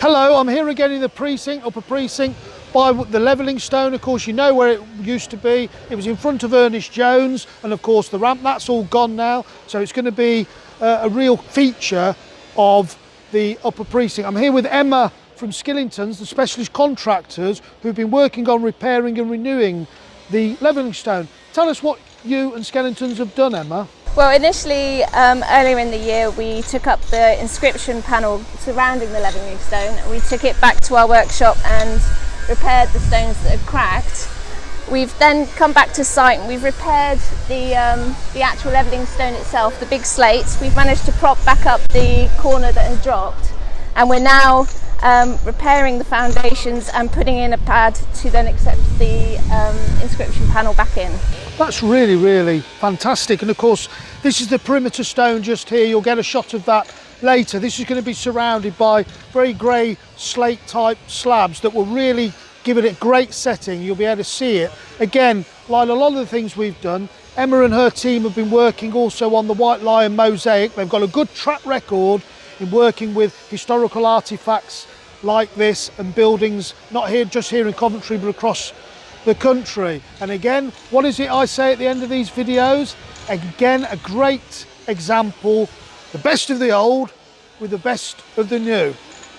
Hello, I'm here again in the precinct, upper precinct, by the levelling stone. Of course, you know where it used to be. It was in front of Ernest Jones, and of course, the ramp, that's all gone now. So it's going to be uh, a real feature of the upper precinct. I'm here with Emma from Skillingtons, the specialist contractors who've been working on repairing and renewing the levelling stone. Tell us what you and Skillingtons have done, Emma. Well, initially, um, earlier in the year, we took up the inscription panel surrounding the levelling stone. We took it back to our workshop and repaired the stones that had cracked. We've then come back to site and we've repaired the, um, the actual levelling stone itself, the big slates. We've managed to prop back up the corner that had dropped and we're now um, repairing the foundations and putting in a pad to then accept the um, inscription panel back in. That's really, really fantastic. And of course, this is the perimeter stone just here. You'll get a shot of that later. This is going to be surrounded by very grey slate type slabs that will really give it a great setting. You'll be able to see it. Again, like a lot of the things we've done, Emma and her team have been working also on the White Lion mosaic. They've got a good track record in working with historical artifacts like this and buildings, not here just here in Coventry, but across the country. And again, what is it I say at the end of these videos? Again, a great example, the best of the old with the best of the new.